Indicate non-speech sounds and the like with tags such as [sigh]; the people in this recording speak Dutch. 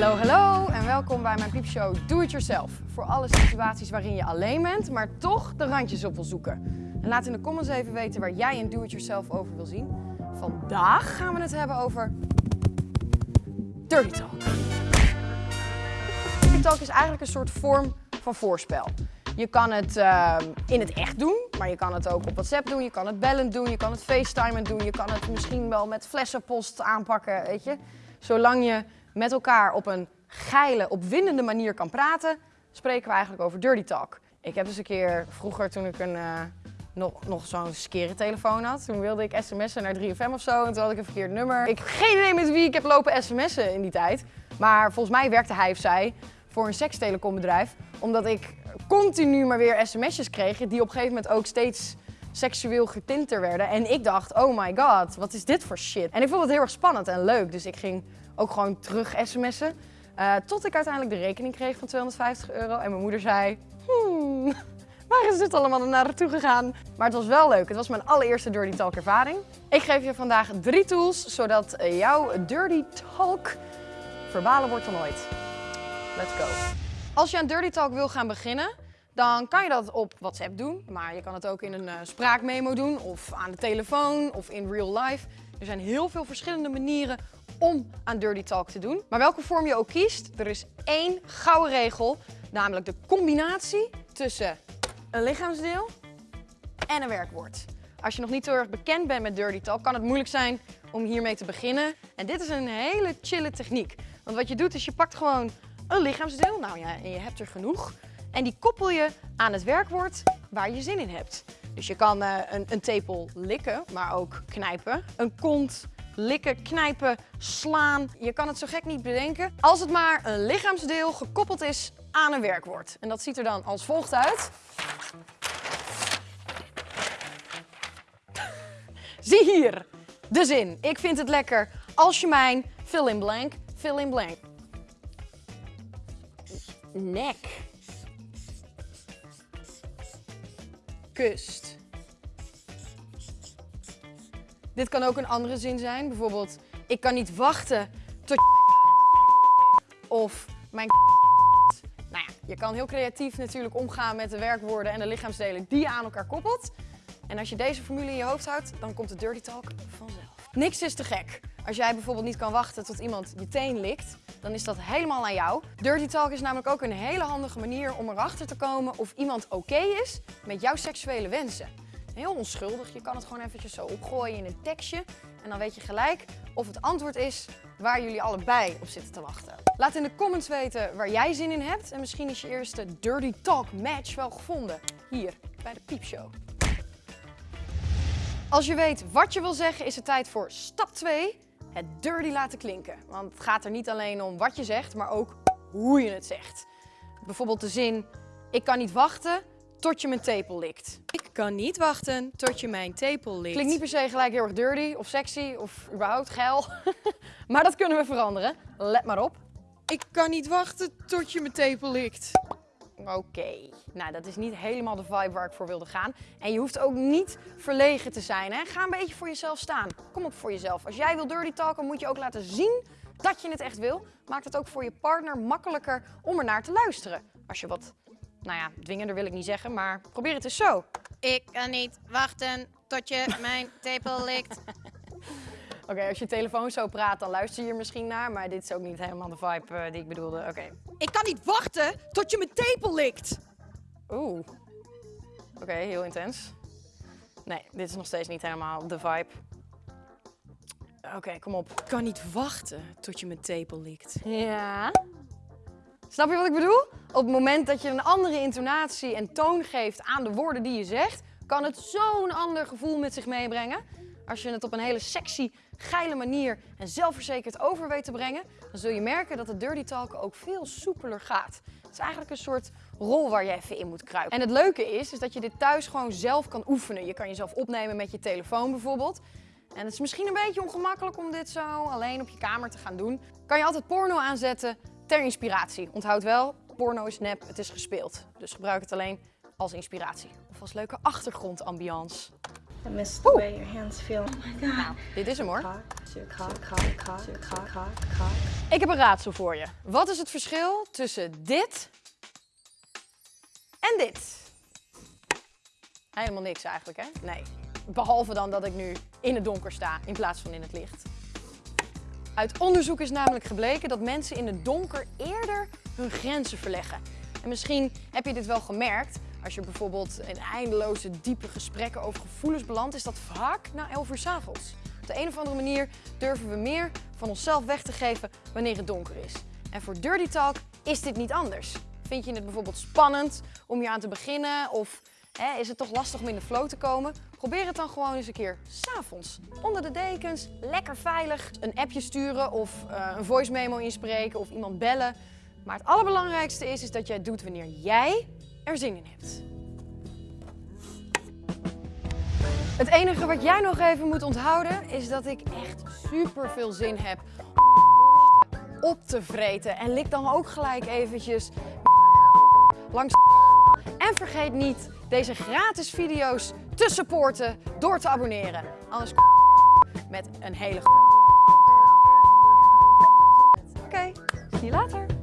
Hallo, hallo en welkom bij mijn piepshow Do It Yourself. Voor alle situaties waarin je alleen bent, maar toch de randjes op wil zoeken. En laat in de comments even weten waar jij een Do It Yourself over wil zien. Vandaag gaan we het hebben over Dirty Talk. Dirty Talk is eigenlijk een soort vorm van voorspel. Je kan het uh, in het echt doen, maar je kan het ook op WhatsApp doen, je kan het bellend doen, je kan het FaceTime doen, je kan het misschien wel met flessenpost aanpakken, weet je. Zolang je met elkaar op een geile, opwindende manier kan praten, spreken we eigenlijk over dirty talk. Ik heb dus een keer, vroeger toen ik een, uh, nog, nog zo'n skere telefoon had, toen wilde ik sms'en naar 3FM of zo en toen had ik een verkeerd nummer. Ik heb geen idee met wie ik heb lopen sms'en in die tijd, maar volgens mij werkte hij of zij voor een sekstelecombedrijf, omdat ik continu maar weer sms'jes kreeg die op een gegeven moment ook steeds seksueel getinter werden. En ik dacht, oh my god, wat is dit voor shit? En ik vond het heel erg spannend en leuk, dus ik ging ook gewoon terug sms'en. Uh, tot ik uiteindelijk de rekening kreeg van 250 euro en mijn moeder zei, hmm, [laughs] waar is dit allemaal naartoe gegaan? Maar het was wel leuk, het was mijn allereerste Dirty Talk ervaring. Ik geef je vandaag drie tools, zodat jouw Dirty Talk verbaler wordt dan ooit. Let's go. Als je aan Dirty Talk wil gaan beginnen, dan kan je dat op WhatsApp doen. Maar je kan het ook in een uh, spraakmemo doen, of aan de telefoon, of in real life. Er zijn heel veel verschillende manieren om aan Dirty Talk te doen. Maar welke vorm je ook kiest, er is één gouden regel. Namelijk de combinatie tussen een lichaamsdeel en een werkwoord. Als je nog niet heel erg bekend bent met Dirty Talk, kan het moeilijk zijn om hiermee te beginnen. En dit is een hele chille techniek. Want wat je doet is je pakt gewoon een lichaamsdeel, nou ja, en je hebt er genoeg. En die koppel je aan het werkwoord waar je zin in hebt. Dus je kan uh, een, een tepel likken, maar ook knijpen. Een kont likken, knijpen, slaan. Je kan het zo gek niet bedenken. Als het maar een lichaamsdeel gekoppeld is aan een werkwoord. En dat ziet er dan als volgt uit. [laughs] Zie hier de zin. Ik vind het lekker als je mijn fill in blank, fill in blank. Nek. Kust. Dit kan ook een andere zin zijn. Bijvoorbeeld, ik kan niet wachten tot of mijn [laughs] Nou ja, je kan heel creatief natuurlijk omgaan met de werkwoorden en de lichaamsdelen die je aan elkaar koppelt. En als je deze formule in je hoofd houdt, dan komt de dirty talk vanzelf. Niks is te gek. Als jij bijvoorbeeld niet kan wachten tot iemand je teen likt, dan is dat helemaal aan jou. Dirty talk is namelijk ook een hele handige manier om erachter te komen of iemand oké is met jouw seksuele wensen. Heel onschuldig, je kan het gewoon eventjes zo opgooien in een tekstje en dan weet je gelijk of het antwoord is waar jullie allebei op zitten te wachten. Laat in de comments weten waar jij zin in hebt en misschien is je eerste Dirty Talk match wel gevonden. Hier, bij de Piepshow. Als je weet wat je wil zeggen is het tijd voor stap 2 het dirty laten klinken. Want het gaat er niet alleen om wat je zegt, maar ook hoe je het zegt. Bijvoorbeeld de zin, ik kan niet wachten tot je mijn tepel likt. Ik kan niet wachten tot je mijn tepel likt. Klinkt niet per se gelijk heel erg dirty of sexy of überhaupt geil. [laughs] maar dat kunnen we veranderen. Let maar op. Ik kan niet wachten tot je mijn tepel likt. Oké, nou dat is niet helemaal de vibe waar ik voor wilde gaan. En je hoeft ook niet verlegen te zijn. Hè? Ga een beetje voor jezelf staan. Kom op voor jezelf. Als jij wil dirty talken, moet je ook laten zien dat je het echt wil. Maakt het ook voor je partner makkelijker om er naar te luisteren. Als je wat, nou ja, dwingender wil ik niet zeggen, maar probeer het eens zo. Ik kan niet wachten tot je [laughs] mijn tepel likt. Oké, als je telefoon zo praat, dan luister je er misschien naar. Maar dit is ook niet helemaal de vibe uh, die ik bedoelde. Oké. Ik kan niet wachten tot je mijn tepel likt. Oeh. Oké, heel intens. Nee, dit is nog steeds niet helemaal de vibe. Oké, kom op. Ik kan niet wachten tot je mijn tepel likt. Ja. Snap je wat ik bedoel? Op het moment dat je een andere intonatie en toon geeft aan de woorden die je zegt, kan het zo'n ander gevoel met zich meebrengen. Als je het op een hele sexy, geile manier en zelfverzekerd over weet te brengen, dan zul je merken dat het dirty talk ook veel soepeler gaat. Het is eigenlijk een soort rol waar je even in moet kruipen. En het leuke is, is dat je dit thuis gewoon zelf kan oefenen. Je kan jezelf opnemen met je telefoon bijvoorbeeld. En het is misschien een beetje ongemakkelijk om dit zo alleen op je kamer te gaan doen. Kan je altijd porno aanzetten ter inspiratie. Onthoud wel, porno is nep, het is gespeeld. Dus gebruik het alleen als inspiratie. Of als leuke achtergrondambiance. I miss the way your hands feel. Oh my god. Nou, dit is hem hoor. Ik heb een raadsel voor je. Wat is het verschil tussen dit en dit? Helemaal niks eigenlijk, hè? Nee. Behalve dan dat ik nu in het donker sta in plaats van in het licht. Uit onderzoek is namelijk gebleken dat mensen in het donker eerder hun grenzen verleggen. En misschien heb je dit wel gemerkt. Als je bijvoorbeeld in eindeloze diepe gesprekken over gevoelens belandt, is dat vaak na 11 uur 's avonds. Op de een of andere manier durven we meer van onszelf weg te geven wanneer het donker is. En voor Dirty Talk is dit niet anders. Vind je het bijvoorbeeld spannend om hier aan te beginnen of hè, is het toch lastig om in de flow te komen? Probeer het dan gewoon eens een keer s'avonds. Onder de dekens, lekker veilig. Een appje sturen of eh, een voice memo inspreken of iemand bellen. Maar het allerbelangrijkste is, is dat jij het doet wanneer jij er zin in hebt. Het enige wat jij nog even moet onthouden is dat ik echt super veel zin heb om op te vreten. En lik dan ook gelijk eventjes langs En vergeet niet deze gratis video's te supporten door te abonneren. Anders met een hele Oké, zie je later.